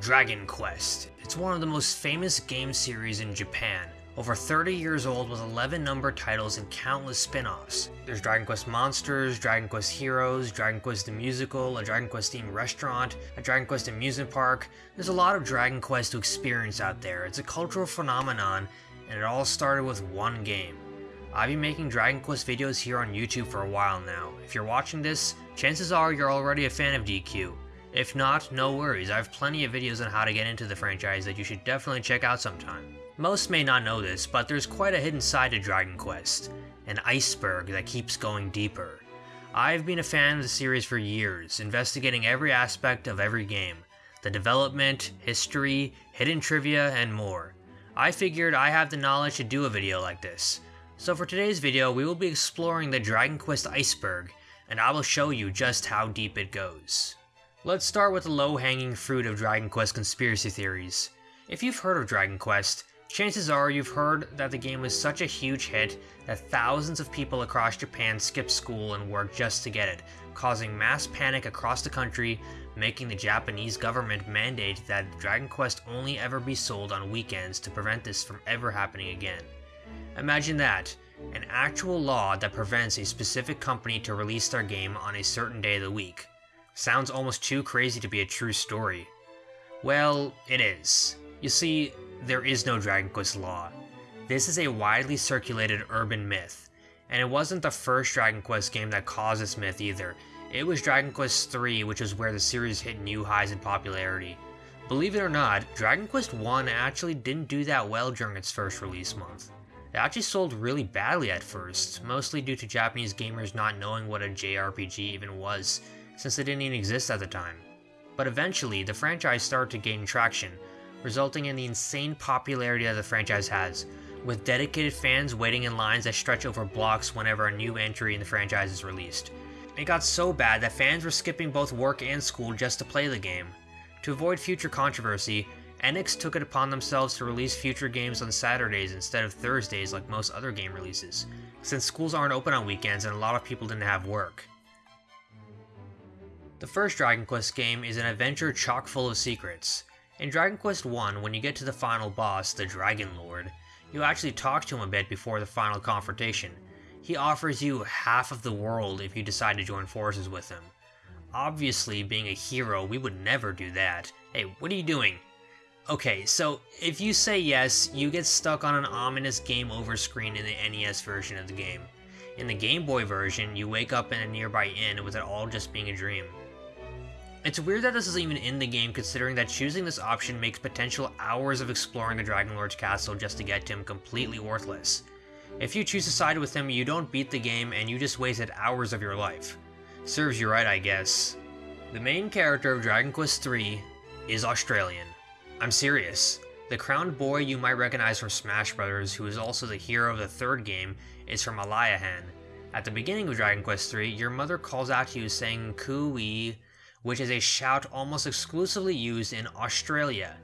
Dragon Quest. It's one of the most famous game series in Japan. Over 30 years old with 11 numbered titles and countless spin-offs. There's Dragon Quest Monsters, Dragon Quest Heroes, Dragon Quest the Musical, a Dragon Quest themed restaurant, a Dragon Quest amusement park. There's a lot of Dragon Quest to experience out there. It's a cultural phenomenon and it all started with one game. I've been making Dragon Quest videos here on YouTube for a while now. If you're watching this, chances are you're already a fan of DQ. If not, no worries, I have plenty of videos on how to get into the franchise that you should definitely check out sometime. Most may not know this, but there's quite a hidden side to Dragon Quest, an iceberg that keeps going deeper. I've been a fan of the series for years, investigating every aspect of every game, the development, history, hidden trivia, and more. I figured I have the knowledge to do a video like this. So for today's video, we will be exploring the Dragon Quest iceberg, and I will show you just how deep it goes. Let's start with the low-hanging fruit of Dragon Quest conspiracy theories. If you've heard of Dragon Quest, chances are you've heard that the game was such a huge hit that thousands of people across Japan skipped school and work just to get it, causing mass panic across the country, making the Japanese government mandate that Dragon Quest only ever be sold on weekends to prevent this from ever happening again. Imagine that, an actual law that prevents a specific company to release their game on a certain day of the week. Sounds almost too crazy to be a true story. Well, it is. You see, there is no Dragon Quest law. This is a widely circulated urban myth, and it wasn't the first Dragon Quest game that caused this myth either. It was Dragon Quest III, which is where the series hit new highs in popularity. Believe it or not, Dragon Quest I actually didn't do that well during its first release month. It actually sold really badly at first, mostly due to Japanese gamers not knowing what a JRPG even was, since it didn't even exist at the time. But eventually, the franchise started to gain traction, resulting in the insane popularity that the franchise has, with dedicated fans waiting in lines that stretch over blocks whenever a new entry in the franchise is released. It got so bad that fans were skipping both work and school just to play the game. To avoid future controversy, Enix took it upon themselves to release future games on Saturdays instead of Thursdays like most other game releases, since schools aren't open on weekends and a lot of people didn't have work. The first Dragon Quest game is an adventure chock full of secrets. In Dragon Quest I, when you get to the final boss, the Dragon Lord, you actually talk to him a bit before the final confrontation. He offers you half of the world if you decide to join forces with him. Obviously, being a hero, we would never do that. Hey, what are you doing? Okay, so if you say yes, you get stuck on an ominous game over screen in the NES version of the game. In the Game Boy version, you wake up in a nearby inn with it all just being a dream. It's weird that this is even in the game considering that choosing this option makes potential hours of exploring the Dragon Lord's castle just to get to him completely worthless. If you choose to side with him, you don't beat the game and you just wasted hours of your life. Serves you right, I guess. The main character of Dragon Quest III is Australian. I'm serious. The crowned boy you might recognize from Smash Bros., who is also the hero of the third game, is from Aliahan. At the beginning of Dragon Quest III, your mother calls out to you saying Cooey which is a shout almost exclusively used in Australia.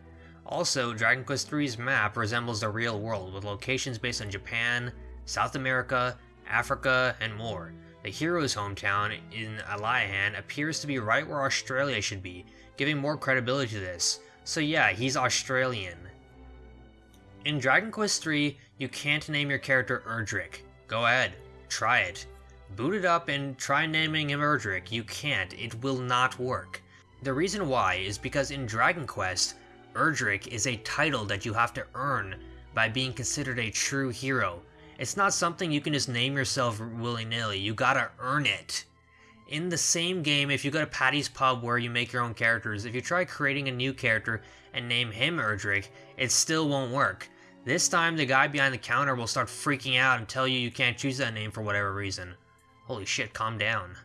Also, Dragon Quest III's map resembles the real world, with locations based on Japan, South America, Africa, and more. The hero's hometown in Aliahan appears to be right where Australia should be, giving more credibility to this. So yeah, he's Australian. In Dragon Quest III, you can't name your character Erdrick. Go ahead, try it. Boot it up and try naming him Erdrick. You can't. It will not work. The reason why is because in Dragon Quest, Erdrick is a title that you have to earn by being considered a true hero. It's not something you can just name yourself willy-nilly, you gotta earn it. In the same game, if you go to Patty's Pub where you make your own characters, if you try creating a new character and name him Erdrick, it still won't work. This time, the guy behind the counter will start freaking out and tell you you can't choose that name for whatever reason. Holy shit, calm down.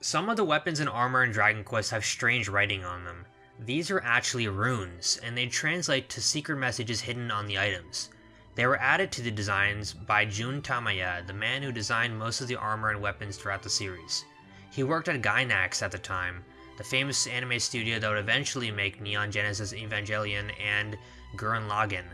Some of the weapons and armor in Dragon Quest have strange writing on them. These are actually runes, and they translate to secret messages hidden on the items. They were added to the designs by Jun Tamaya, the man who designed most of the armor and weapons throughout the series. He worked at Gainax at the time, the famous anime studio that would eventually make Neon Genesis Evangelion and Gurren Lagann.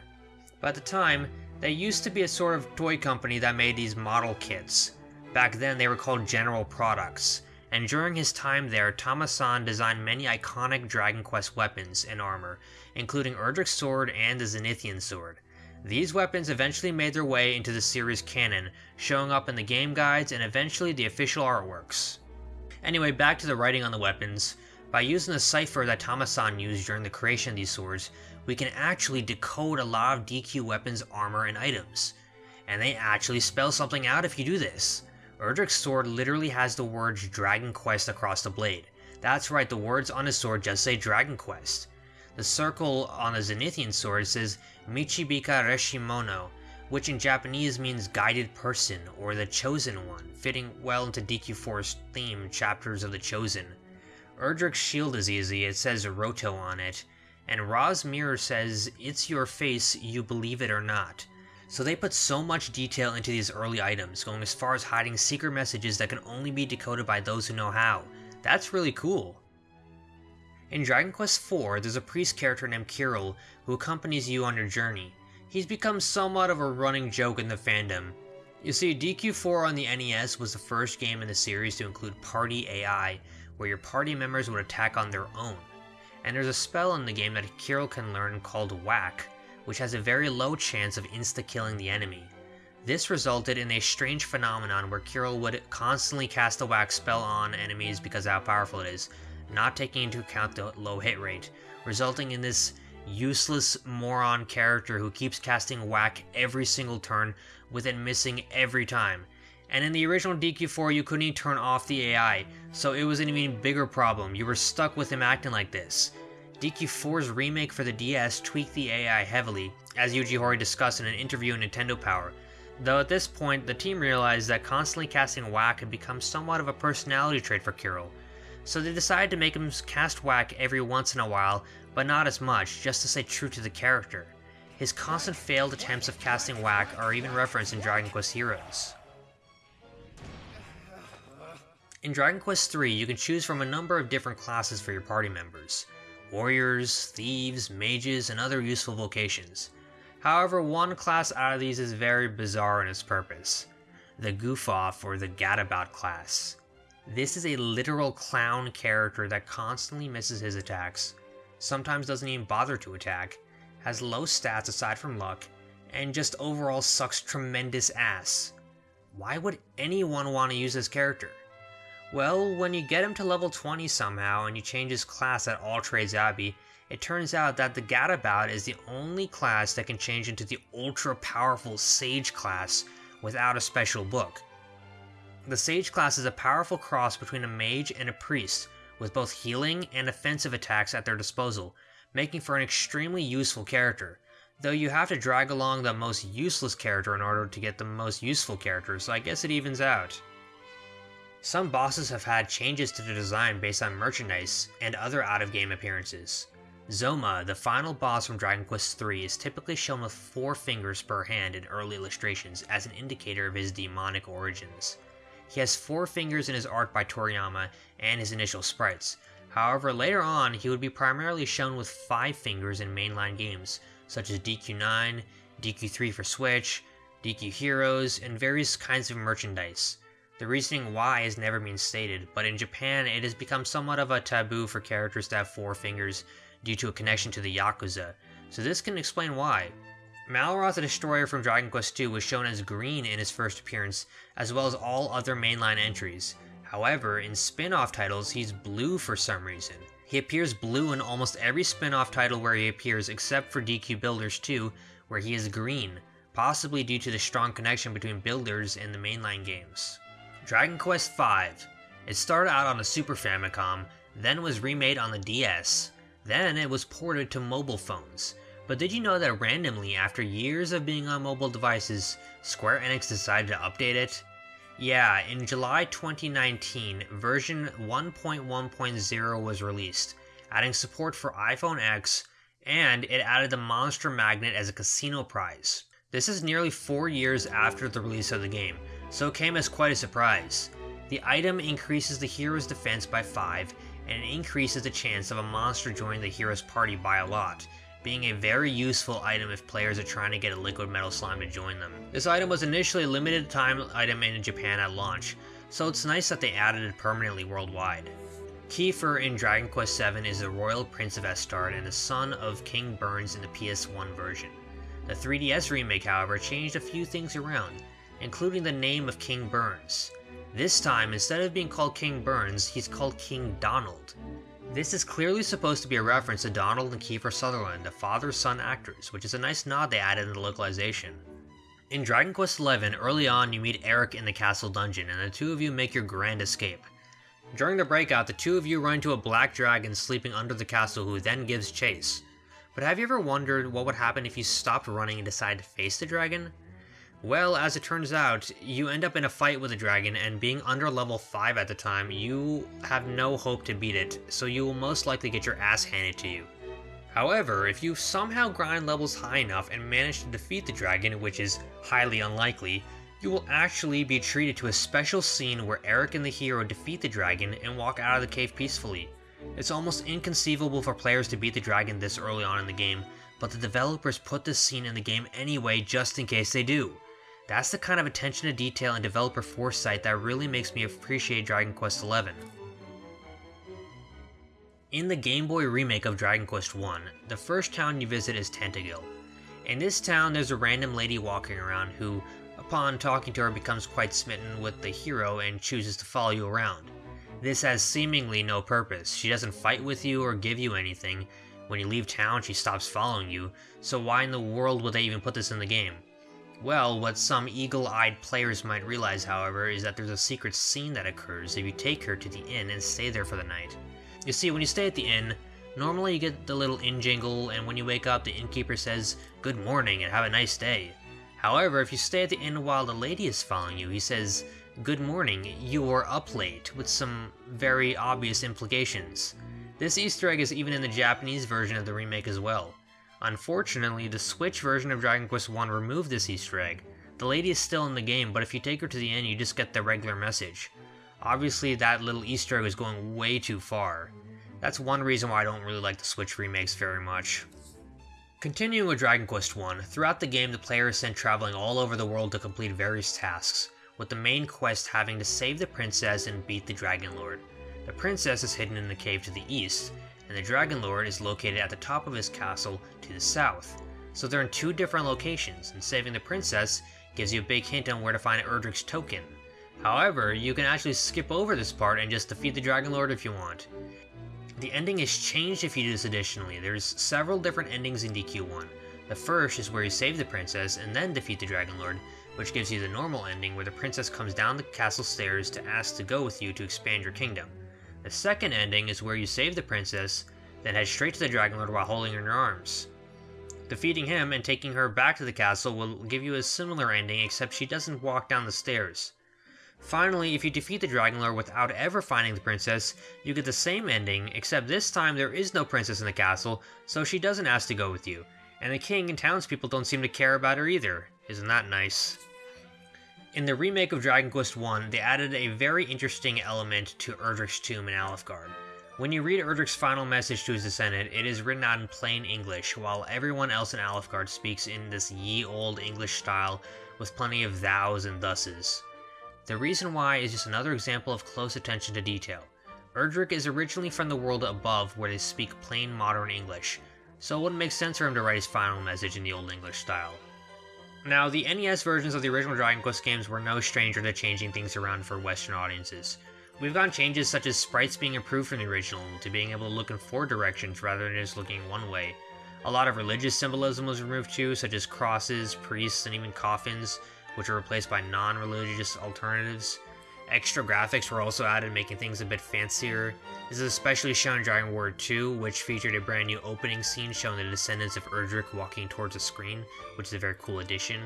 But at the time, they used to be a sort of toy company that made these model kits. Back then they were called general products, and during his time there, Tama-san designed many iconic Dragon Quest weapons and armor, including Erdrick's sword and the Zenithian sword. These weapons eventually made their way into the series canon, showing up in the game guides and eventually the official artworks. Anyway, back to the writing on the weapons. By using the cipher that Tama-san used during the creation of these swords, we can actually decode a lot of DQ weapons, armor, and items. And they actually spell something out if you do this. Erdrick's sword literally has the words Dragon Quest across the blade. That's right, the words on his sword just say Dragon Quest. The circle on the Zenithian sword says Michibika Reshimono, which in Japanese means guided person or the chosen one, fitting well into DQ4's theme, Chapters of the Chosen. Erdrick's shield is easy, it says Roto on it, and Ra's mirror says, It's your face, you believe it or not. So they put so much detail into these early items, going as far as hiding secret messages that can only be decoded by those who know how. That's really cool. In Dragon Quest IV, there's a priest character named Kiryl who accompanies you on your journey. He's become somewhat of a running joke in the fandom. You see, DQ4 on the NES was the first game in the series to include Party AI, where your party members would attack on their own. And there's a spell in the game that Kiryl can learn called Whack, which has a very low chance of insta-killing the enemy. This resulted in a strange phenomenon where Kiryl would constantly cast the whack spell on enemies because how powerful it is, not taking into account the low hit rate, resulting in this useless moron character who keeps casting whack every single turn with it missing every time. And in the original DQ4 you couldn't even turn off the AI, so it was an even bigger problem, you were stuck with him acting like this. DQ4's remake for the DS tweaked the AI heavily, as Yuji Horii discussed in an interview in Nintendo Power, though at this point the team realized that constantly casting whack had become somewhat of a personality trait for Kiryl, so they decided to make him cast whack every once in a while, but not as much, just to stay true to the character. His constant failed attempts of casting whack are even referenced in Dragon Quest Heroes. In Dragon Quest III, you can choose from a number of different classes for your party members warriors, thieves, mages, and other useful vocations. However, one class out of these is very bizarre in its purpose the goof off or the gadabout class. This is a literal clown character that constantly misses his attacks, sometimes doesn't even bother to attack, has low stats aside from luck, and just overall sucks tremendous ass. Why would anyone want to use this character? Well, when you get him to level 20 somehow and you change his class at All Trades Abbey, it turns out that the Gadabout is the only class that can change into the ultra powerful Sage class without a special book. The Sage class is a powerful cross between a mage and a priest, with both healing and offensive attacks at their disposal, making for an extremely useful character, though you have to drag along the most useless character in order to get the most useful character, so I guess it evens out. Some bosses have had changes to the design based on merchandise and other out-of-game appearances. Zoma, the final boss from Dragon Quest III, is typically shown with four fingers per hand in early illustrations as an indicator of his demonic origins. He has four fingers in his art by Toriyama and his initial sprites. However, later on, he would be primarily shown with five fingers in mainline games, such as DQ9, DQ3 for Switch, DQ Heroes, and various kinds of merchandise. The reasoning why has never been stated, but in Japan it has become somewhat of a taboo for characters to have four fingers due to a connection to the Yakuza, so this can explain why. Malroth the Destroyer from Dragon Quest II was shown as green in his first appearance, as well as all other mainline entries. However, in spin-off titles, he's blue for some reason. He appears blue in almost every spin-off title where he appears except for DQ Builders 2, where he is green, possibly due to the strong connection between Builders and the mainline games. Dragon Quest V. It started out on the Super Famicom, then was remade on the DS, then it was ported to mobile phones. But did you know that randomly, after years of being on mobile devices, Square Enix decided to update it? Yeah, in July 2019, version 1.1.0 was released, adding support for iPhone X, and it added the Monster Magnet as a casino prize. This is nearly four years after the release of the game, so it came as quite a surprise. The item increases the hero's defense by 5, and it increases the chance of a monster joining the hero's party by a lot, being a very useful item if players are trying to get a liquid metal slime to join them. This item was initially a limited time item in Japan at launch, so it's nice that they added it permanently worldwide. Kiefer in Dragon Quest VII is the royal prince of Estard and the son of King Burns in the PS1 version. The 3DS remake, however, changed a few things around, including the name of King Burns. This time, instead of being called King Burns, he's called King Donald. This is clearly supposed to be a reference to Donald and Kiefer Sutherland, the father-son actors, which is a nice nod they added in the localization. In Dragon Quest XI, early on you meet Erik in the castle dungeon, and the two of you make your grand escape. During the breakout, the two of you run into a black dragon sleeping under the castle who then gives chase. But have you ever wondered what would happen if you stopped running and decided to face the dragon? Well, as it turns out, you end up in a fight with a dragon, and being under level 5 at the time, you have no hope to beat it, so you will most likely get your ass handed to you. However, if you somehow grind levels high enough and manage to defeat the dragon, which is highly unlikely, you will actually be treated to a special scene where Erik and the hero defeat the dragon and walk out of the cave peacefully. It's almost inconceivable for players to beat the dragon this early on in the game, but the developers put this scene in the game anyway just in case they do. That's the kind of attention to detail and developer foresight that really makes me appreciate Dragon Quest XI. In the Game Boy remake of Dragon Quest I, the first town you visit is Tantegel. In this town, there's a random lady walking around who, upon talking to her, becomes quite smitten with the hero and chooses to follow you around. This has seemingly no purpose. She doesn't fight with you or give you anything. When you leave town, she stops following you, so why in the world would they even put this in the game? Well, what some eagle-eyed players might realize, however, is that there's a secret scene that occurs if you take her to the inn and stay there for the night. You see, when you stay at the inn, normally you get the little inn jingle, and when you wake up, the innkeeper says, Good morning and have a nice day. However, if you stay at the inn while the lady is following you, he says, Good morning, you are up late, with some very obvious implications. This easter egg is even in the Japanese version of the remake as well. Unfortunately, the Switch version of Dragon Quest I removed this easter egg. The lady is still in the game, but if you take her to the end, you just get the regular message. Obviously, that little easter egg is going way too far. That's one reason why I don't really like the Switch remakes very much. Continuing with Dragon Quest I, throughout the game the player is sent traveling all over the world to complete various tasks with the main quest having to save the princess and beat the Dragon Lord. The princess is hidden in the cave to the east, and the Dragon Lord is located at the top of his castle to the south. So they're in two different locations, and saving the princess gives you a big hint on where to find Erdrick's token. However, you can actually skip over this part and just defeat the Dragon Lord if you want. The ending is changed if you do this additionally. There's several different endings in DQ1. The first is where you save the princess and then defeat the Dragon Lord, which gives you the normal ending where the princess comes down the castle stairs to ask to go with you to expand your kingdom. The second ending is where you save the princess, then head straight to the Dragon Lord while holding her in your arms. Defeating him and taking her back to the castle will give you a similar ending except she doesn't walk down the stairs. Finally, if you defeat the Dragon Lord without ever finding the princess, you get the same ending, except this time there is no princess in the castle, so she doesn't ask to go with you, and the king and townspeople don't seem to care about her either. Isn't that nice? In the remake of Dragon Quest I, they added a very interesting element to Erdrick's tomb in Alefgard. When you read Erdrick's final message to his descendant, it is written out in plain English, while everyone else in Alefgard speaks in this ye old English style with plenty of thous and thuses. The reason why is just another example of close attention to detail. Erdrick is originally from the world above where they speak plain modern English, so it wouldn't make sense for him to write his final message in the Old English style. Now, the NES versions of the original Dragon Quest games were no stranger to changing things around for Western audiences. We've gotten changes such as sprites being improved from the original, to being able to look in four directions rather than just looking one way. A lot of religious symbolism was removed too, such as crosses, priests, and even coffins, which were replaced by non-religious alternatives. Extra graphics were also added, making things a bit fancier. This is especially shown in Dragon Warrior 2, which featured a brand new opening scene showing the descendants of Erdrick walking towards the screen, which is a very cool addition.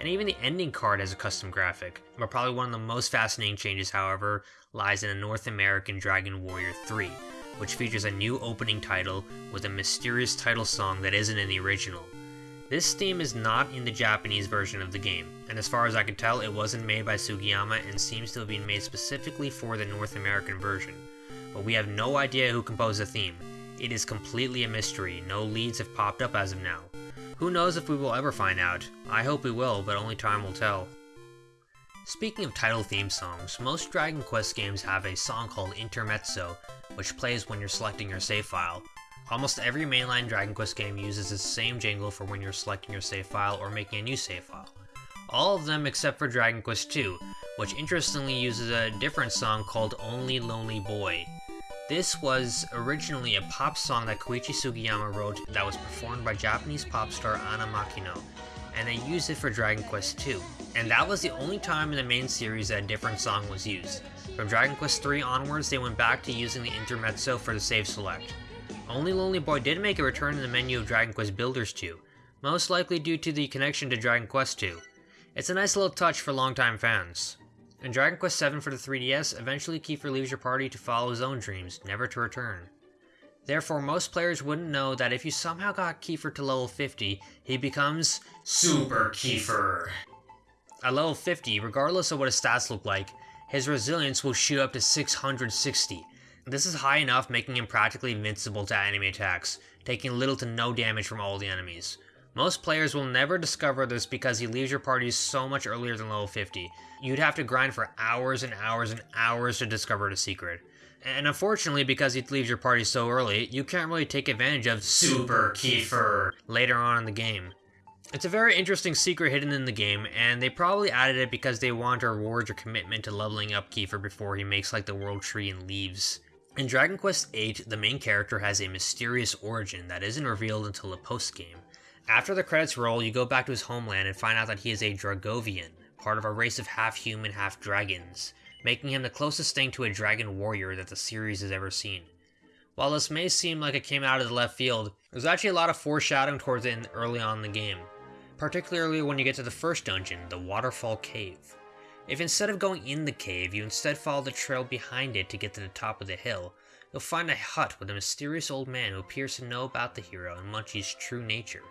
And even the ending card has a custom graphic. But probably one of the most fascinating changes, however, lies in the North American Dragon Warrior 3, which features a new opening title with a mysterious title song that isn't in the original. This theme is not in the Japanese version of the game, and as far as I can tell, it wasn't made by Sugiyama and seems to have been made specifically for the North American version. But we have no idea who composed the theme. It is completely a mystery, no leads have popped up as of now. Who knows if we will ever find out? I hope we will, but only time will tell. Speaking of title theme songs, most Dragon Quest games have a song called Intermezzo, which plays when you're selecting your save file. Almost every mainline Dragon Quest game uses the same jingle for when you're selecting your save file or making a new save file. All of them except for Dragon Quest II, which interestingly uses a different song called Only Lonely Boy. This was originally a pop song that Koichi Sugiyama wrote that was performed by Japanese pop star Anna Makino, and they used it for Dragon Quest II. And that was the only time in the main series that a different song was used. From Dragon Quest III onwards, they went back to using the intermezzo for the save select. Only Lonely Boy did make a return in the menu of Dragon Quest Builders 2, most likely due to the connection to Dragon Quest 2. It's a nice little touch for longtime fans. In Dragon Quest VII for the 3DS, eventually Kiefer leaves your party to follow his own dreams, never to return. Therefore, most players wouldn't know that if you somehow got Kiefer to level 50, he becomes Super Kiefer. At level 50, regardless of what his stats look like, his resilience will shoot up to 660. This is high enough, making him practically invincible to enemy attacks, taking little to no damage from all the enemies. Most players will never discover this because he leaves your party so much earlier than level 50. You'd have to grind for hours and hours and hours to discover the secret. And unfortunately, because he leaves your party so early, you can't really take advantage of Super Kiefer later on in the game. It's a very interesting secret hidden in the game, and they probably added it because they want to reward your commitment to leveling up Kiefer before he makes like the world tree and leaves. In Dragon Quest VIII, the main character has a mysterious origin that isn't revealed until the post-game. After the credits roll, you go back to his homeland and find out that he is a Dragovian, part of a race of half-human, half-dragons, making him the closest thing to a dragon warrior that the series has ever seen. While this may seem like it came out of the left field, there's actually a lot of foreshadowing towards it early on in the game, particularly when you get to the first dungeon, the Waterfall Cave. If instead of going in the cave, you instead follow the trail behind it to get to the top of the hill, you'll find a hut with a mysterious old man who appears to know about the hero and Munchie's true nature,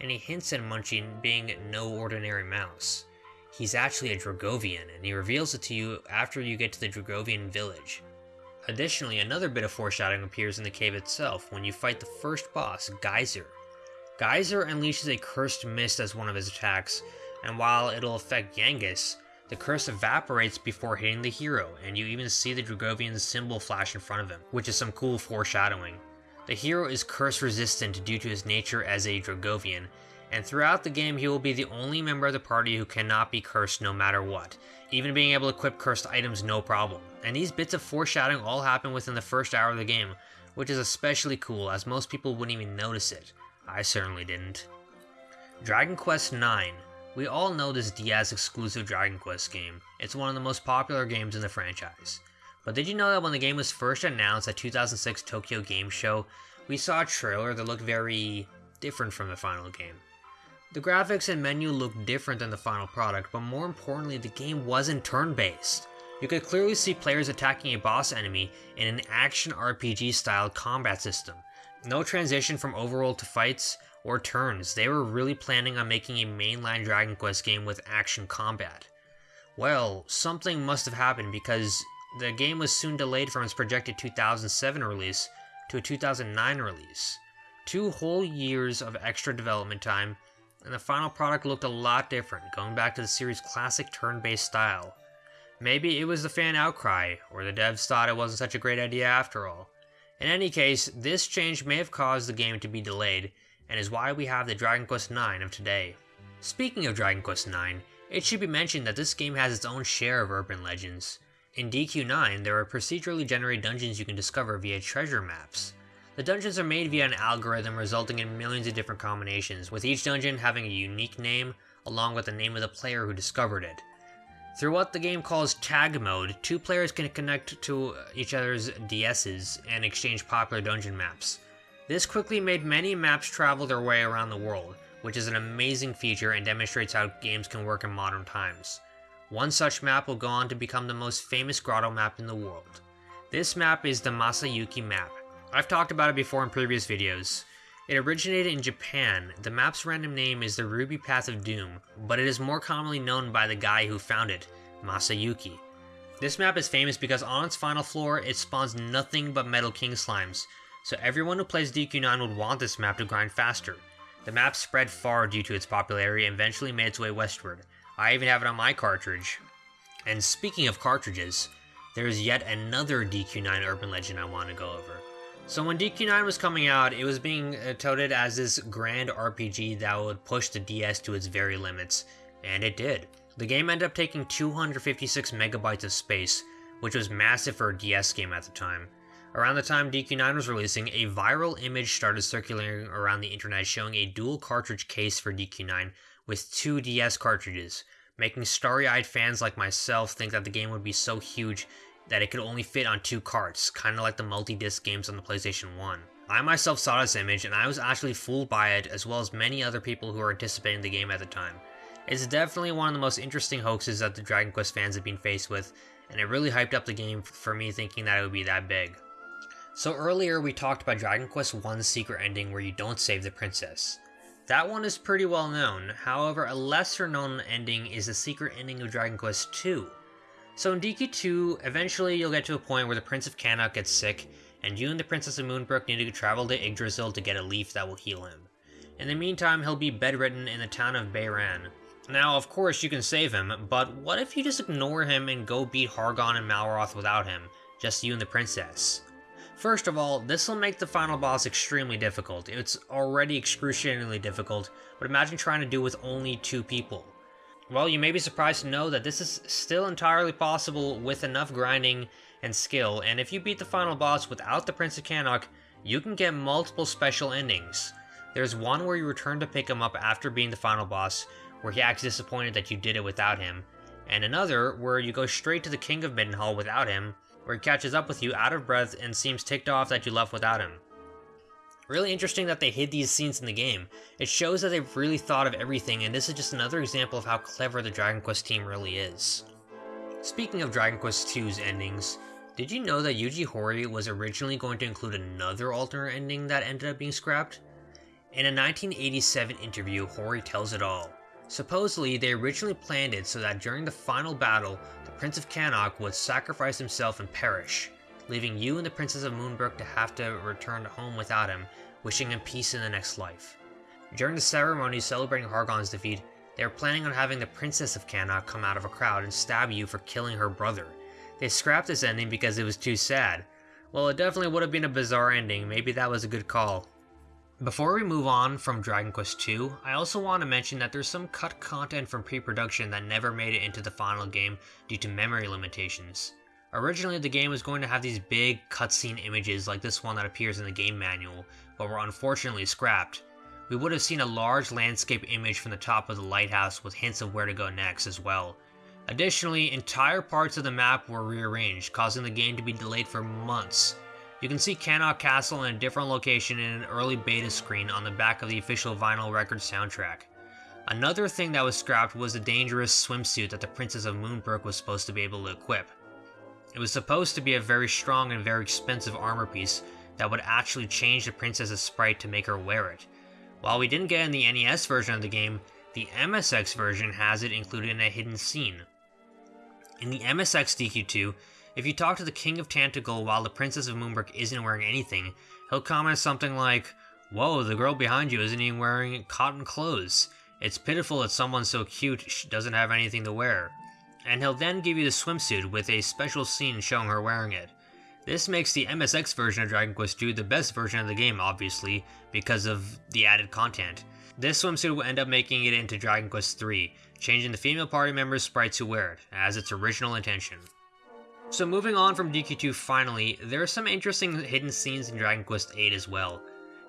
and he hints at Munchie being no ordinary mouse. He's actually a Dragovian, and he reveals it to you after you get to the Dragovian village. Additionally, another bit of foreshadowing appears in the cave itself when you fight the first boss, Geyser. Geyser unleashes a cursed mist as one of his attacks, and while it'll affect Yangus, the curse evaporates before hitting the hero, and you even see the Dragovian's symbol flash in front of him, which is some cool foreshadowing. The hero is curse resistant due to his nature as a Dragovian, and throughout the game he will be the only member of the party who cannot be cursed no matter what, even being able to equip cursed items no problem. And these bits of foreshadowing all happen within the first hour of the game, which is especially cool as most people wouldn't even notice it. I certainly didn't. Dragon Quest IX we all know this DS exclusive Dragon Quest game. It's one of the most popular games in the franchise. But did you know that when the game was first announced at 2006 Tokyo Game Show, we saw a trailer that looked very different from the final game? The graphics and menu looked different than the final product, but more importantly, the game wasn't turn-based. You could clearly see players attacking a boss enemy in an action RPG style combat system. No transition from overworld to fights, or turns. They were really planning on making a mainline Dragon Quest game with action combat. Well, something must have happened because the game was soon delayed from its projected 2007 release to a 2009 release. Two whole years of extra development time, and the final product looked a lot different, going back to the series' classic turn-based style. Maybe it was the fan outcry, or the devs thought it wasn't such a great idea after all. In any case, this change may have caused the game to be delayed, and is why we have the Dragon Quest IX of today. Speaking of Dragon Quest IX, it should be mentioned that this game has its own share of urban legends. In DQ9, there are procedurally generated dungeons you can discover via treasure maps. The dungeons are made via an algorithm resulting in millions of different combinations, with each dungeon having a unique name, along with the name of the player who discovered it. Through what the game calls tag mode, two players can connect to each other's DSs and exchange popular dungeon maps. This quickly made many maps travel their way around the world, which is an amazing feature and demonstrates how games can work in modern times. One such map will go on to become the most famous grotto map in the world. This map is the Masayuki map. I've talked about it before in previous videos. It originated in Japan. The map's random name is the Ruby Path of Doom, but it is more commonly known by the guy who found it, Masayuki. This map is famous because on its final floor, it spawns nothing but Metal King slimes, so everyone who plays DQ9 would want this map to grind faster. The map spread far due to its popularity and eventually made its way westward. I even have it on my cartridge. And speaking of cartridges, there's yet another DQ9 urban legend I want to go over. So when DQ9 was coming out, it was being uh, touted as this grand RPG that would push the DS to its very limits, and it did. The game ended up taking 256 megabytes of space, which was massive for a DS game at the time. Around the time DQ9 was releasing, a viral image started circulating around the internet showing a dual cartridge case for DQ9 with two DS cartridges, making starry eyed fans like myself think that the game would be so huge that it could only fit on two carts, kinda like the multi disc games on the PlayStation 1. I myself saw this image and I was actually fooled by it, as well as many other people who were anticipating the game at the time. It's definitely one of the most interesting hoaxes that the Dragon Quest fans have been faced with, and it really hyped up the game for me thinking that it would be that big. So earlier we talked about Dragon Quest 1's secret ending where you don't save the princess. That one is pretty well known, however a lesser known ending is the secret ending of Dragon Quest 2. So in DQ2, eventually you'll get to a point where the Prince of Cannock gets sick, and you and the Princess of Moonbrooke need to travel to Yggdrasil to get a leaf that will heal him. In the meantime, he'll be bedridden in the town of Beiran. Now, of course, you can save him, but what if you just ignore him and go beat Hargon and Malroth without him? Just you and the princess. First of all, this will make the final boss extremely difficult. It's already excruciatingly difficult, but imagine trying to do with only two people. Well, you may be surprised to know that this is still entirely possible with enough grinding and skill, and if you beat the final boss without the Prince of Cannock, you can get multiple special endings. There's one where you return to pick him up after being the final boss, where he acts disappointed that you did it without him, and another where you go straight to the King of Midenhall without him, where he catches up with you out of breath and seems ticked off that you left without him. Really interesting that they hid these scenes in the game. It shows that they've really thought of everything, and this is just another example of how clever the Dragon Quest team really is. Speaking of Dragon Quest II's endings, did you know that Yuji Horii was originally going to include another alternate ending that ended up being scrapped? In a 1987 interview, Horii tells it all. Supposedly, they originally planned it so that during the final battle, Prince of Cannock would sacrifice himself and perish, leaving you and the Princess of Moonbrooke to have to return home without him, wishing him peace in the next life. During the ceremony celebrating Hargon's defeat, they were planning on having the Princess of Cannock come out of a crowd and stab you for killing her brother. They scrapped this ending because it was too sad. Well, it definitely would have been a bizarre ending, maybe that was a good call. Before we move on from Dragon Quest II, I also want to mention that there's some cut content from pre-production that never made it into the final game due to memory limitations. Originally, the game was going to have these big cutscene images like this one that appears in the game manual, but were unfortunately scrapped. We would have seen a large landscape image from the top of the lighthouse with hints of where to go next as well. Additionally, entire parts of the map were rearranged, causing the game to be delayed for months, you can see Cannock Castle in a different location in an early beta screen on the back of the official vinyl record soundtrack. Another thing that was scrapped was the dangerous swimsuit that the Princess of Moonbrooke was supposed to be able to equip. It was supposed to be a very strong and very expensive armor piece that would actually change the princess's sprite to make her wear it. While we didn't get in the NES version of the game, the MSX version has it included in a hidden scene. In the MSX DQ2, if you talk to the King of Tantegel while the Princess of Moonbrooke isn't wearing anything, he'll comment something like, Whoa, the girl behind you isn't even wearing cotton clothes. It's pitiful that someone so cute doesn't have anything to wear. And he'll then give you the swimsuit with a special scene showing her wearing it. This makes the MSX version of Dragon Quest II the best version of the game, obviously, because of the added content. This swimsuit will end up making it into Dragon Quest III, changing the female party members' sprites who wear it, as its original intention. So moving on from DQ2 finally, there are some interesting hidden scenes in Dragon Quest VIII as well.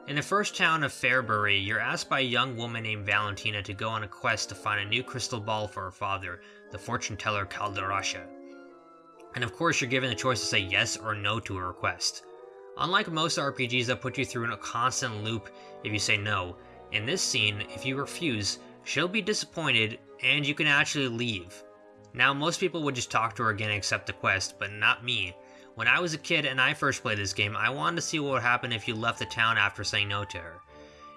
In the first town of Farebury, you're asked by a young woman named Valentina to go on a quest to find a new crystal ball for her father, the fortune teller Kalderasha. And of course, you're given the choice to say yes or no to her request. Unlike most RPGs that put you through a constant loop if you say no, in this scene, if you refuse, she'll be disappointed and you can actually leave. Now, most people would just talk to her again and accept the quest, but not me. When I was a kid and I first played this game, I wanted to see what would happen if you left the town after saying no to her.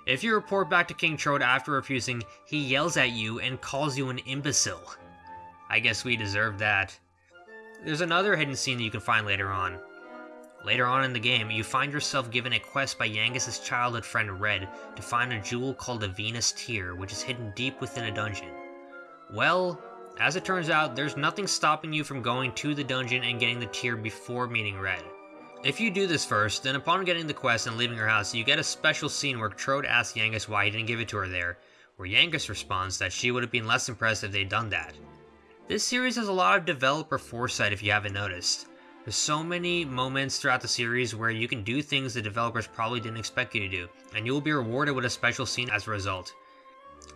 If you report back to King Trode after refusing, he yells at you and calls you an imbecile. I guess we deserve that. There's another hidden scene that you can find later on. Later on in the game, you find yourself given a quest by Yangus' childhood friend Red to find a jewel called the Venus Tear, which is hidden deep within a dungeon. Well, As it turns out, there's nothing stopping you from going to the dungeon and getting the tear before meeting Red. If you do this first, then upon getting the quest and leaving her house, you get a special scene where Trode asks Yangus why he didn't give it to her there, where Yangus responds that she would have been less impressed if they'd done that. This series has a lot of developer foresight if you haven't noticed. There's so many moments throughout the series where you can do things the developers probably didn't expect you to do, and you will be rewarded with a special scene as a result.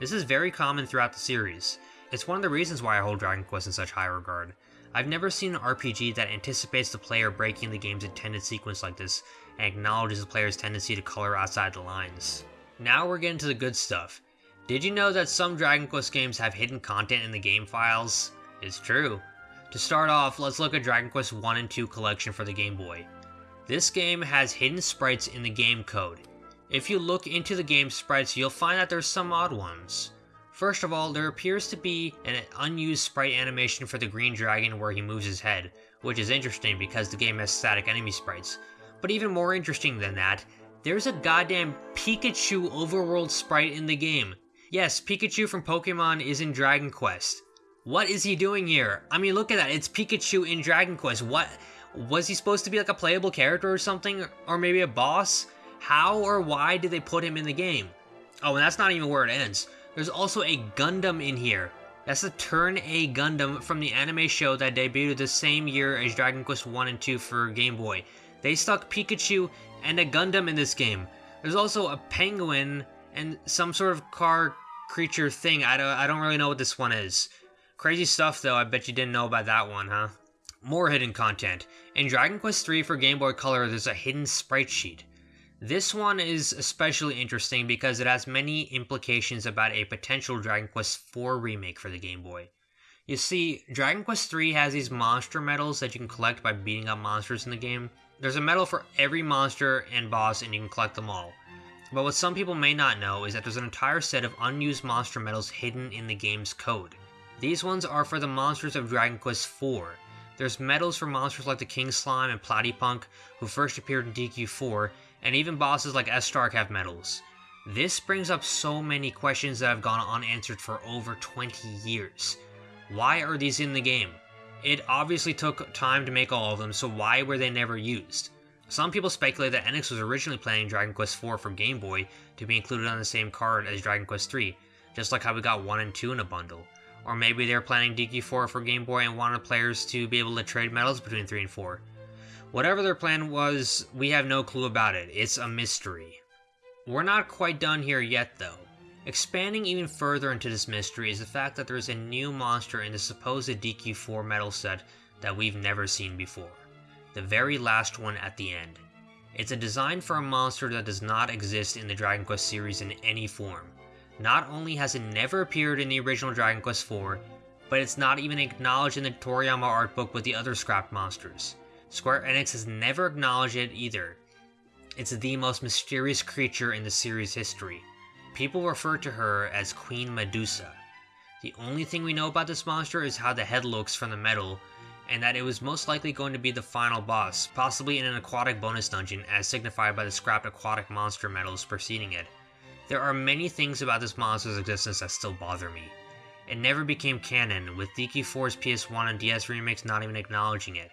This is very common throughout the series. It's one of the reasons why I hold Dragon Quest in such high regard. I've never seen an RPG that anticipates the player breaking the game's intended sequence like this, and acknowledges the player's tendency to color outside the lines. Now we're getting to the good stuff. Did you know that some Dragon Quest games have hidden content in the game files? It's true. To start off, let's look at Dragon Quest 1 and 2 collection for the Game Boy. This game has hidden sprites in the game code. If you look into the game sprites, you'll find that there's some odd ones. First of all, there appears to be an unused sprite animation for the green dragon where he moves his head, which is interesting because the game has static enemy sprites. But even more interesting than that, there's a goddamn Pikachu overworld sprite in the game. Yes, Pikachu from Pokemon is in Dragon Quest. What is he doing here? I mean, look at that. It's Pikachu in Dragon Quest. What? Was he supposed to be like a playable character or something? Or maybe a boss? How or why did they put him in the game? Oh, and that's not even where it ends. There's also a Gundam in here. That's the Turn A Gundam from the anime show that debuted the same year as Dragon Quest 1 and 2 for Game Boy. They stuck Pikachu and a Gundam in this game. There's also a penguin and some sort of car creature thing. I don't, I don't really know what this one is. Crazy stuff though, I bet you didn't know about that one, huh? More hidden content. In Dragon Quest III for Game Boy Color, there's a hidden sprite sheet. This one is especially interesting because it has many implications about a potential Dragon Quest IV remake for the Game Boy. You see, Dragon Quest III has these monster medals that you can collect by beating up monsters in the game. There's a medal for every monster and boss, and you can collect them all. But what some people may not know is that there's an entire set of unused monster medals hidden in the game's code. These ones are for the monsters of Dragon Quest IV. There's medals for monsters like the King Slime and Platypunk, who first appeared in DQ4, and even bosses like Estark have medals. This brings up so many questions that have gone unanswered for over 20 years. Why are these in the game? It obviously took time to make all of them, so why were they never used? Some people speculate that Enix was originally planning Dragon Quest IV for Game Boy to be included on the same card as Dragon Quest III, just like how we got 1 and 2 in a bundle. Or maybe they were planning DQ4 for Game Boy and wanted players to be able to trade medals between 3 and 4. Whatever their plan was, we have no clue about it. It's a mystery. We're not quite done here yet, though. Expanding even further into this mystery is the fact that there's a new monster in the supposed DQ4 metal set that we've never seen before. The very last one at the end. It's a design for a monster that does not exist in the Dragon Quest series in any form. Not only has it never appeared in the original Dragon Quest IV, but it's not even acknowledged in the Toriyama art book with the other scrapped monsters. Square Enix has never acknowledged it either. It's the most mysterious creature in the series' history. People refer to her as Queen Medusa. The only thing we know about this monster is how the head looks from the medal, and that it was most likely going to be the final boss, possibly in an aquatic bonus dungeon as signified by the scrapped aquatic monster medals preceding it. There are many things about this monster's existence that still bother me. It never became canon, with DQ4's PS1 and DS remakes not even acknowledging it.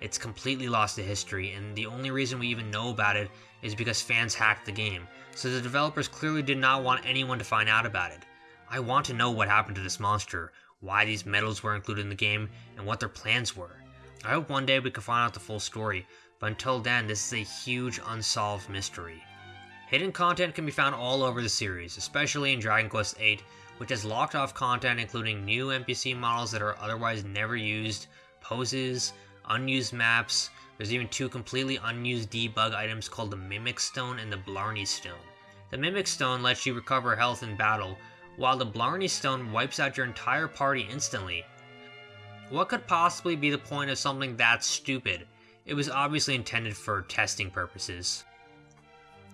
It's completely lost to history, and the only reason we even know about it is because fans hacked the game, so the developers clearly did not want anyone to find out about it. I want to know what happened to this monster, why these medals were included in the game, and what their plans were. I hope one day we can find out the full story, but until then, this is a huge unsolved mystery. Hidden content can be found all over the series, especially in Dragon Quest VIII, which has locked off content including new NPC models that are otherwise never used, poses, unused maps, there's even two completely unused debug items called the Mimic Stone and the Blarney Stone. The Mimic Stone lets you recover health in battle, while the Blarney Stone wipes out your entire party instantly. What could possibly be the point of something that stupid? It was obviously intended for testing purposes.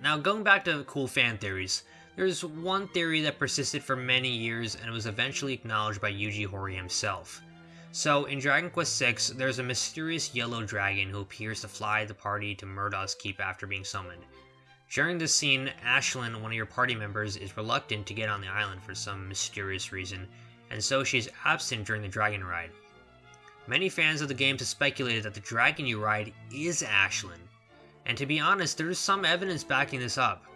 Now, going back to cool fan theories, there's one theory that persisted for many years and was eventually acknowledged by Yuji Horii himself. So, in Dragon Quest VI, there's a mysterious yellow dragon who appears to fly the party to Murdoch's Keep after being summoned. During this scene, Ashlynn, one of your party members, is reluctant to get on the island for some mysterious reason, and so she is absent during the dragon ride. Many fans of the game have speculated that the dragon you ride is Ashlynn, and to be honest, there is some evidence backing this up.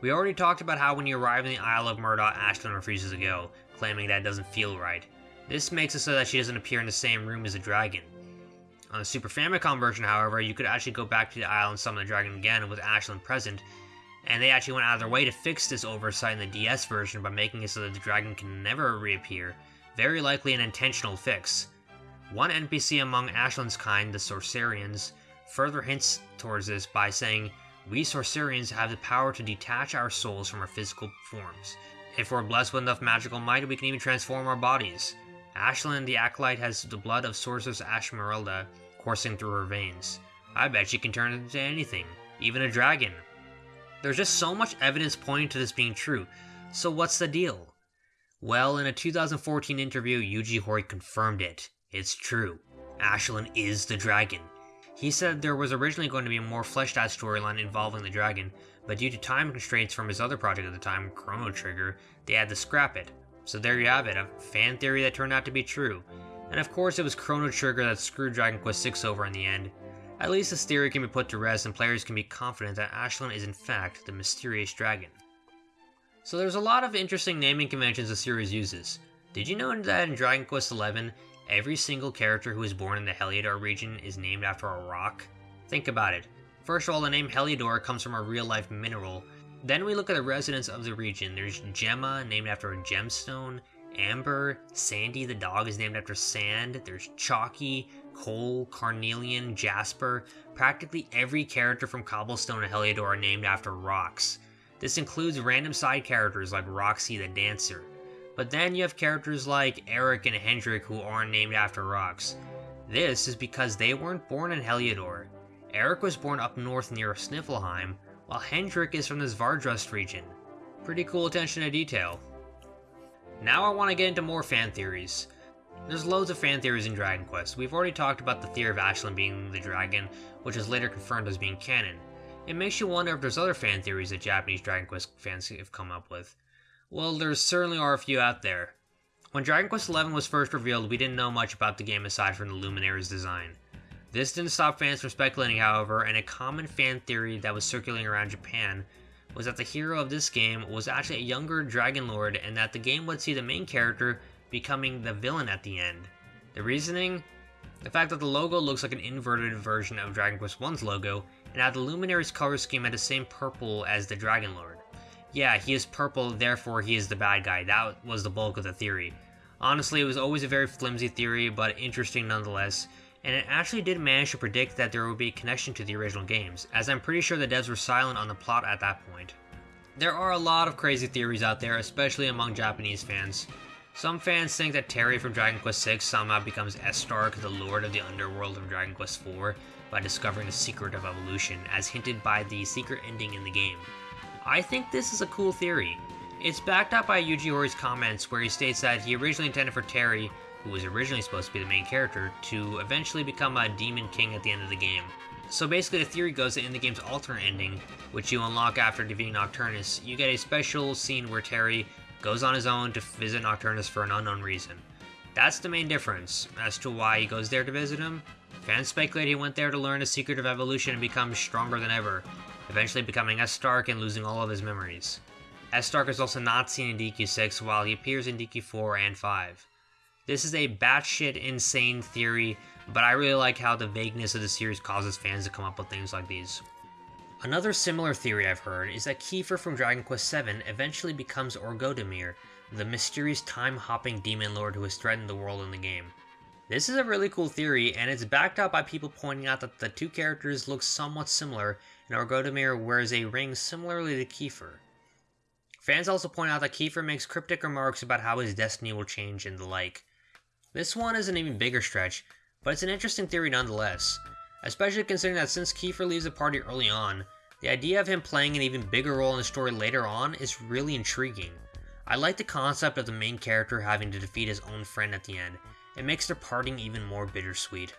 We already talked about how when you arrive in the Isle of Murdoch, Ashlynn refuses to go, claiming that it doesn't feel right. This makes it so that she doesn't appear in the same room as the dragon. On the Super Famicom version, however, you could actually go back to the Isle and summon the dragon again with Ashlynn present, and they actually went out of their way to fix this oversight in the DS version by making it so that the dragon can never reappear, very likely an intentional fix. One NPC among Ashlynn's kind, the Sorcerians, further hints towards this by saying, We Sorcerians have the power to detach our souls from our physical forms. If we're blessed with enough magical might, we can even transform our bodies. Ashlynn the Acolyte has the blood of Sorceress Ashmerelda coursing through her veins. I bet she can turn into anything, even a dragon. There's just so much evidence pointing to this being true, so what's the deal? Well, in a 2014 interview, Yuji Horii confirmed it. It's true. Ashlynn is the dragon. He said there was originally going to be a more fleshed out storyline involving the dragon, but due to time constraints from his other project at the time, Chrono Trigger, they had to scrap it. So there you have it, a fan theory that turned out to be true. And of course, it was Chrono Trigger that screwed Dragon Quest VI over in the end. At least this theory can be put to rest, and players can be confident that Ashlynn is in fact the mysterious dragon. So there's a lot of interesting naming conventions the series uses. Did you know that in Dragon Quest XI, every single character who is born in the Heliodor region is named after a rock? Think about it. First of all, the name Heliodor comes from a real-life mineral. Then we look at the residents of the region. There's Gemma, named after a gemstone, Amber, Sandy the dog is named after sand, there's Chalky, Cole, Carnelian, Jasper. Practically every character from Cobblestone and Heliodor are named after rocks. This includes random side characters like Roxy the Dancer. But then you have characters like Erik and Hendrik who aren't named after rocks. This is because they weren't born in Heliodor. Erik was born up north near Sniflheim, while Hendrik is from the Zwaardsrust region. Pretty cool attention to detail. Now I want to get into more fan theories. There's loads of fan theories in Dragon Quest. We've already talked about the theory of Ashlynn being the dragon, which is later confirmed as being canon. It makes you wonder if there's other fan theories that Japanese Dragon Quest fans have come up with. Well, there certainly are a few out there. When Dragon Quest XI was first revealed, we didn't know much about the game aside from the Luminary's design. This didn't stop fans from speculating, however, and a common fan theory that was circulating around Japan was that the hero of this game was actually a younger Dragon Lord and that the game would see the main character becoming the villain at the end. The reasoning? The fact that the logo looks like an inverted version of Dragon Quest I's logo, and that the Luminary's color scheme had the same purple as the Dragon Lord. Yeah, he is purple, therefore he is the bad guy. That was the bulk of the theory. Honestly, it was always a very flimsy theory, but interesting nonetheless, and it actually did manage to predict that there would be a connection to the original games, as I'm pretty sure the devs were silent on the plot at that point. There are a lot of crazy theories out there, especially among Japanese fans. Some fans think that Terry from Dragon Quest VI somehow becomes Estark, the lord of the underworld of Dragon Quest IV, by discovering the secret of evolution, as hinted by the secret ending in the game. I think this is a cool theory. It's backed up by Yuji Horii's comments where he states that he originally intended for Terry who was originally supposed to be the main character, to eventually become a Demon King at the end of the game. So basically, the theory goes that in the game's alternate ending, which you unlock after defeating Nocturnus, you get a special scene where Terry goes on his own to visit Nocturnus for an unknown reason. That's the main difference. As to why he goes there to visit him, fans speculate he went there to learn the secret of evolution and become stronger than ever, eventually becoming Estark and losing all of his memories. Estark is also not seen in DQ 6 while he appears in DQ 4 and 5. This is a batshit insane theory, but I really like how the vagueness of the series causes fans to come up with things like these. Another similar theory I've heard is that Kiefer from Dragon Quest VII eventually becomes Orgodomir, the mysterious time-hopping demon lord who has threatened the world in the game. This is a really cool theory, and it's backed up by people pointing out that the two characters look somewhat similar, and Orgodomir wears a ring similarly to Kiefer. Fans also point out that Kiefer makes cryptic remarks about how his destiny will change and the like. This one is an even bigger stretch, but it's an interesting theory nonetheless, especially considering that since Kiefer leaves the party early on, the idea of him playing an even bigger role in the story later on is really intriguing. I like the concept of the main character having to defeat his own friend at the end. It makes their parting even more bittersweet.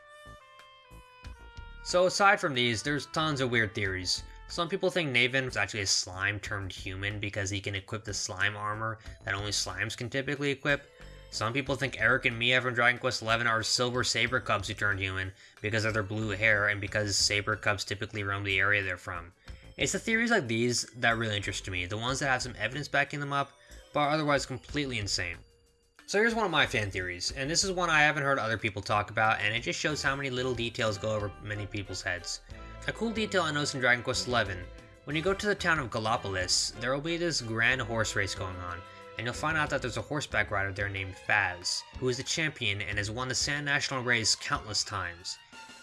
So aside from these, there's tons of weird theories. Some people think Nevan is actually a slime turned human because he can equip the slime armor that only slimes can typically equip, Some people think Erik and Mia from Dragon Quest XI are silver saber cubs who turned human because of their blue hair and because saber cubs typically roam the area they're from. It's the theories like these that really interest me, the ones that have some evidence backing them up, but are otherwise completely insane. So here's one of my fan theories, and this is one I haven't heard other people talk about, and it just shows how many little details go over many people's heads. A cool detail I noticed in Dragon Quest XI, when you go to the town of Gallopolis, there will be this grand horse race going on, and you'll find out that there's a horseback rider there named Faz, who is the champion and has won the Sand National race countless times.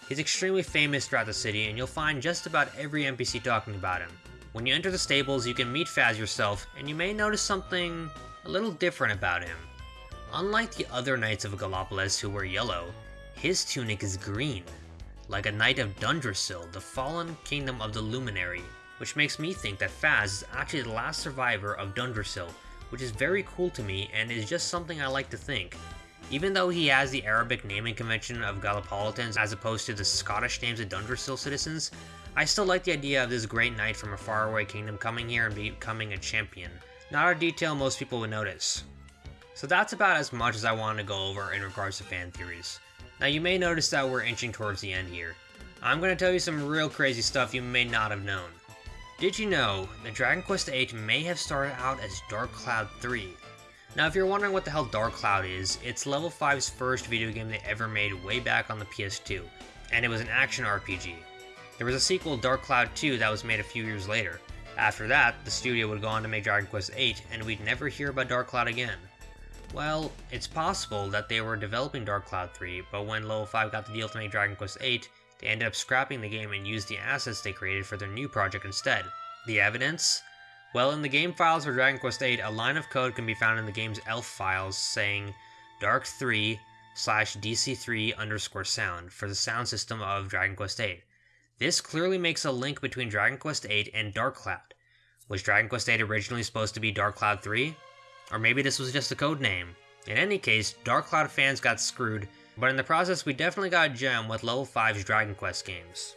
He's extremely famous throughout the city, and you'll find just about every NPC talking about him. When you enter the stables, you can meet Faz yourself, and you may notice something a little different about him. Unlike the other knights of Gallopolis who wear yellow, his tunic is green, like a knight of Dundrasil, the fallen kingdom of the Luminary, which makes me think that Faz is actually the last survivor of Dundrasil, which is very cool to me and is just something I like to think. Even though he has the Arabic naming convention of Gallipolitans as opposed to the Scottish names of Dundrasil citizens, I still like the idea of this great knight from a faraway kingdom coming here and becoming a champion. Not a detail most people would notice. So that's about as much as I wanted to go over in regards to fan theories. Now you may notice that we're inching towards the end here. I'm going to tell you some real crazy stuff you may not have known. Did you know that Dragon Quest VIII may have started out as Dark Cloud 3? Now if you're wondering what the hell Dark Cloud is, it's Level 5's first video game they ever made way back on the PS2, and it was an action RPG. There was a sequel, Dark Cloud 2, that was made a few years later. After that, the studio would go on to make Dragon Quest VIII, and we'd never hear about Dark Cloud again. Well, it's possible that they were developing Dark Cloud 3, but when Level 5 got the deal to make Dragon Quest VIII, they ended up scrapping the game and used the assets they created for their new project instead. The evidence? Well, in the game files for Dragon Quest VIII, a line of code can be found in the game's ELF files saying Dark 3 slash DC3 underscore sound for the sound system of Dragon Quest VIII. This clearly makes a link between Dragon Quest VIII and Dark Cloud. Was Dragon Quest VIII originally supposed to be Dark Cloud 3? Or maybe this was just a code name. In any case, Dark Cloud fans got screwed, but in the process we definitely got a gem with level 5's Dragon Quest games.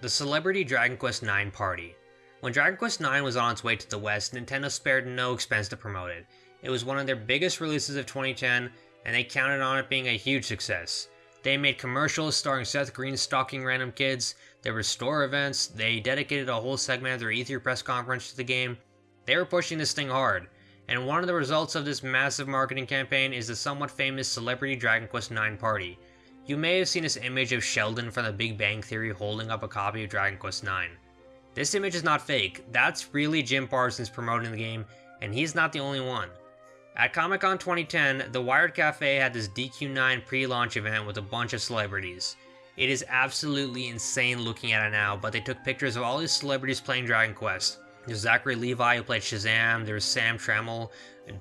The Celebrity Dragon Quest IX Party. When Dragon Quest IX was on its way to the West, Nintendo spared no expense to promote it. It was one of their biggest releases of 2010, and they counted on it being a huge success. They made commercials starring Seth Green stalking random kids, there were store events, they dedicated a whole segment of their E3 press conference to the game. They were pushing this thing hard and one of the results of this massive marketing campaign is the somewhat famous Celebrity Dragon Quest IX party. You may have seen this image of Sheldon from the Big Bang Theory holding up a copy of Dragon Quest IX. This image is not fake, that's really Jim Parsons promoting the game, and he's not the only one. At Comic Con 2010, the Wired Cafe had this DQ9 pre launch event with a bunch of celebrities. It is absolutely insane looking at it now, but they took pictures of all these celebrities playing Dragon Quest. There's Zachary Levi who played Shazam. There's Sam Trammell,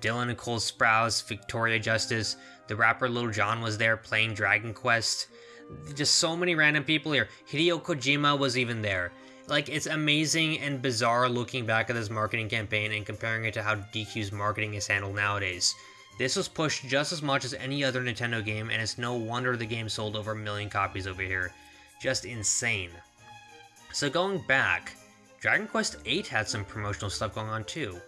Dylan and Cole Sprouse, Victoria Justice. The rapper Lil Jon was there playing Dragon Quest. Just so many random people here. Hideo Kojima was even there. Like, it's amazing and bizarre looking back at this marketing campaign and comparing it to how DQ's marketing is handled nowadays. This was pushed just as much as any other Nintendo game, and it's no wonder the game sold over a million copies over here. Just insane. So going back, Dragon Quest VIII had some promotional stuff going on too.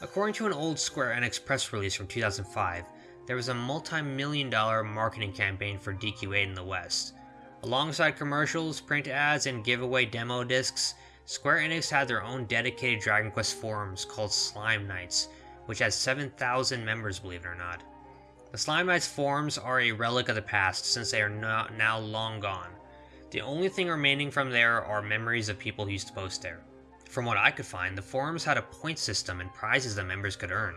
According to an old Square Enix press release from 2005, there was a multi-million dollar marketing campaign for DQ8 in the West. Alongside commercials, print ads, and giveaway demo discs, Square Enix had their own dedicated Dragon Quest forums called Slime Knights, which has 7,000 members believe it or not. The Slime Knights forums are a relic of the past since they are now long gone. The only thing remaining from there are memories of people who used to post there. From what I could find, the forums had a point system and prizes that members could earn.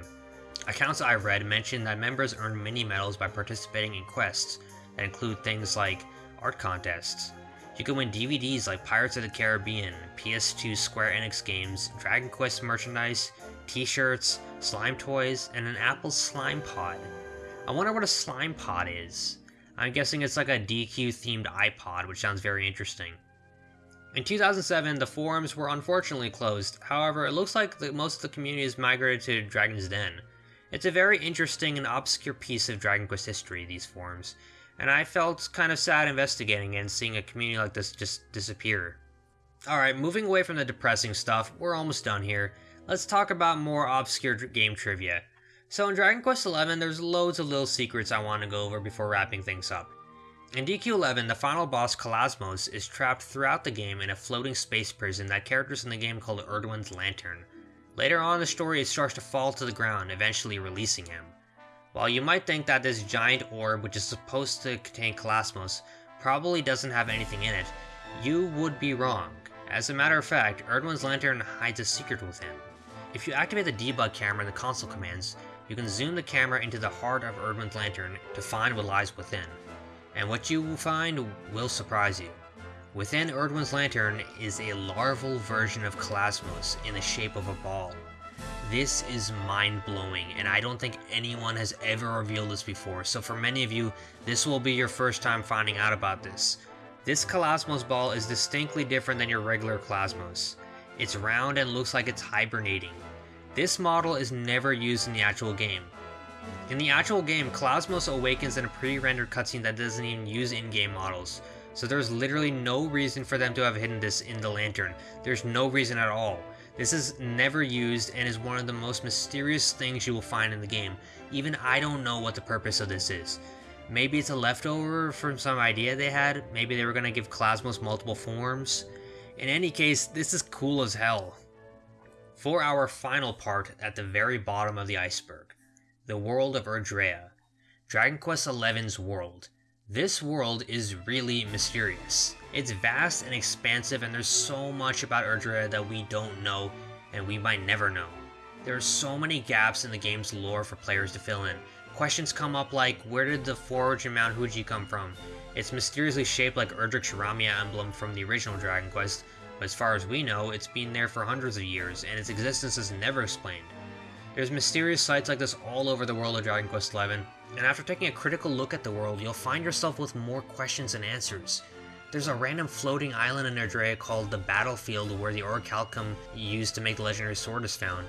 Accounts I read mentioned that members earn mini medals by participating in quests that include things like art contests. You can win DVDs like Pirates of the Caribbean, PS2 Square Enix games, Dragon Quest merchandise, t-shirts, slime toys, and an Apple Slime Pod. I wonder what a slime pod is. I'm guessing it's like a DQ themed iPod, which sounds very interesting. In 2007, the forums were unfortunately closed, however, it looks like the, most of the community has migrated to Dragon's Den. It's a very interesting and obscure piece of Dragon Quest history, these forums, and I felt kind of sad investigating and seeing a community like this just disappear. Alright, moving away from the depressing stuff, we're almost done here. Let's talk about more obscure game trivia. So in Dragon Quest XI, there's loads of little secrets I want to go over before wrapping things up. In DQ11, the final boss, Calasmos, is trapped throughout the game in a floating space prison that characters in the game call Erdwin's Lantern. Later on the story, it starts to fall to the ground, eventually releasing him. While you might think that this giant orb, which is supposed to contain Calasmos, probably doesn't have anything in it, you would be wrong. As a matter of fact, Erdwin's Lantern hides a secret within. If you activate the debug camera in the console commands, you can zoom the camera into the heart of Erdwin's Lantern to find what lies within and what you will find will surprise you. Within Erdwin's Lantern is a larval version of Calasmos in the shape of a ball. This is mind-blowing, and I don't think anyone has ever revealed this before, so for many of you, this will be your first time finding out about this. This Calasmos ball is distinctly different than your regular Calasmos. It's round and looks like it's hibernating. This model is never used in the actual game. In the actual game, Calasmos awakens in a pre-rendered cutscene that doesn't even use in-game models, so there's literally no reason for them to have hidden this in the lantern. There's no reason at all. This is never used and is one of the most mysterious things you will find in the game. Even I don't know what the purpose of this is. Maybe it's a leftover from some idea they had, maybe they were going to give Calasmos multiple forms. In any case, this is cool as hell. For our final part at the very bottom of the iceberg. The World of Erdrea. Dragon Quest XI's world. This world is really mysterious. It's vast and expansive and there's so much about Erdrea that we don't know and we might never know. There are so many gaps in the game's lore for players to fill in. Questions come up like, where did the forge in Mount Huji come from? It's mysteriously shaped like Erdrick's Ramia emblem from the original Dragon Quest, but as far as we know, it's been there for hundreds of years, and its existence is never explained. There's mysterious sites like this all over the world of Dragon Quest XI, and after taking a critical look at the world, you'll find yourself with more questions than answers. There's a random floating island in Erdrea called the Battlefield where the Orichalcum used to make the legendary sword is found.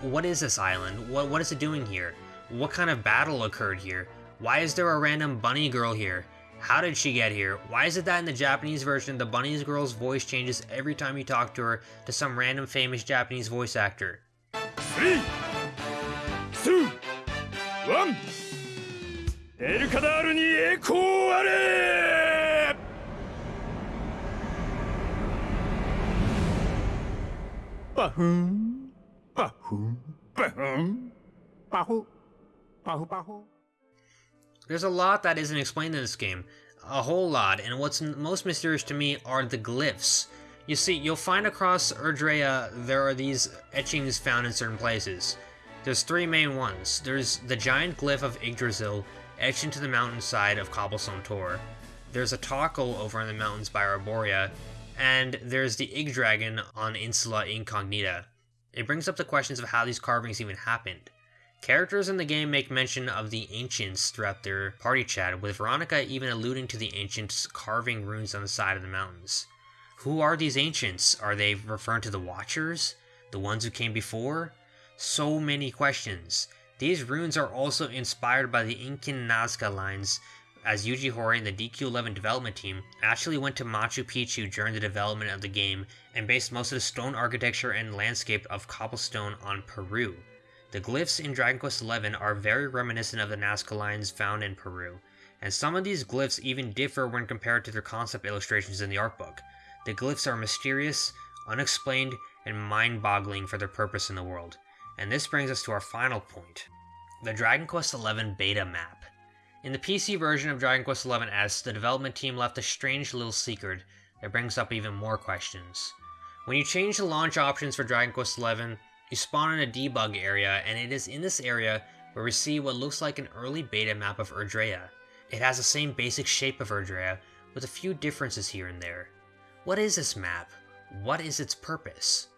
What is this island? What, what is it doing here? What kind of battle occurred here? Why is there a random bunny girl here? How did she get here? Why is it that in the Japanese version, the bunny girl's voice changes every time you talk to her to some random famous Japanese voice actor? Three. ワンエルカダールに栄光あれパフンパフンパフンパフパフパフ There's a lot that isn't explained in this game. A whole lot, and what's most mysterious to me are the glyphs. You see, you'll find across Erdrea there are these etchings found in certain places. There's three main ones. There's the giant glyph of Yggdrasil, etched into the mountainside of Cobblestone Tor. There's a Tockle over in the mountains by Arboria, and there's the Yggdragon on Insula Incognita. It brings up the questions of how these carvings even happened. Characters in the game make mention of the Ancients throughout their party chat, with Veronica even alluding to the Ancients carving runes on the side of the mountains. Who are these Ancients? Are they referring to the Watchers? The ones who came before? So many questions. These runes are also inspired by the Incan Nazca lines, as Yuji Horii and the DQ11 development team actually went to Machu Picchu during the development of the game and based most of the stone architecture and landscape of cobblestone on Peru. The glyphs in Dragon Quest XI are very reminiscent of the Nazca lines found in Peru, and some of these glyphs even differ when compared to their concept illustrations in the art book. The glyphs are mysterious, unexplained, and mind-boggling for their purpose in the world. And this brings us to our final point, the Dragon Quest XI beta map. In the PC version of Dragon Quest XI S, the development team left a strange little secret that brings up even more questions. When you change the launch options for Dragon Quest XI, you spawn in a debug area, and it is in this area where we see what looks like an early beta map of Erdrea. It has the same basic shape of Erdrea, with a few differences here and there. What is this map? What is its purpose?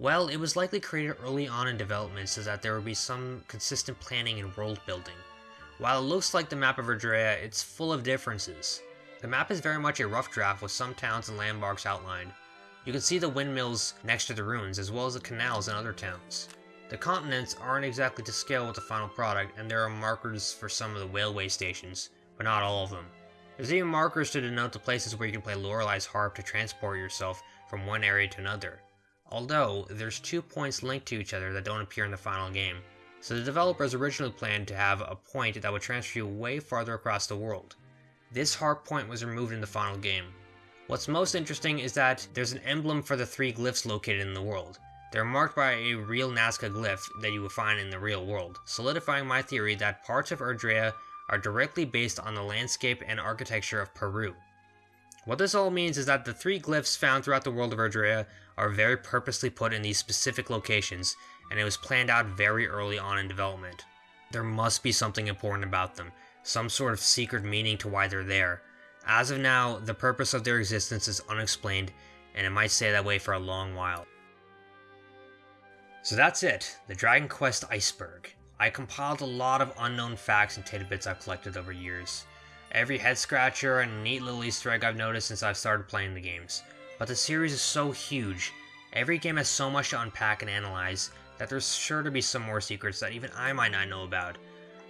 Well, it was likely created early on in development so that there would be some consistent planning and world building. While it looks like the map of Erdrea, it's full of differences. The map is very much a rough draft with some towns and landmarks outlined. You can see the windmills next to the ruins, as well as the canals in other towns. The continents aren't exactly to scale with the final product, and there are markers for some of the railway stations, but not all of them. There's even markers to denote the places where you can play Lorelei's harp to transport yourself from one area to another. Although, there's two points linked to each other that don't appear in the final game. so the developers originally planned to have a point that would transfer you way farther across the world. This hard point was removed in the final game. What's most interesting is that there's an emblem for the three glyphs located in the world. They're marked by a real Nazca glyph that you would find in the real world, solidifying my theory that parts of Erdrea are directly based on the landscape and architecture of Peru. What this all means is that the three glyphs found throughout the world of Erdrea are very purposely put in these specific locations, and it was planned out very early on in development. There must be something important about them, some sort of secret meaning to why they're there. As of now, the purpose of their existence is unexplained, and it might stay that way for a long while. So that's it, the Dragon Quest Iceberg. I compiled a lot of unknown facts and tidbits I've collected over years. Every head scratcher and neat little easter egg I've noticed since I've started playing the games. But the series is so huge, every game has so much to unpack and analyze, that there's sure to be some more secrets that even I might not know about.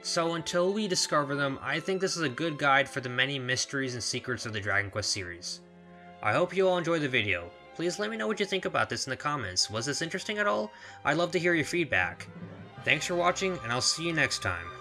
So until we discover them, I think this is a good guide for the many mysteries and secrets of the Dragon Quest series. I hope you all enjoyed the video. Please let me know what you think about this in the comments. Was this interesting at all? I'd love to hear your feedback. Thanks for watching, and I'll see you next time.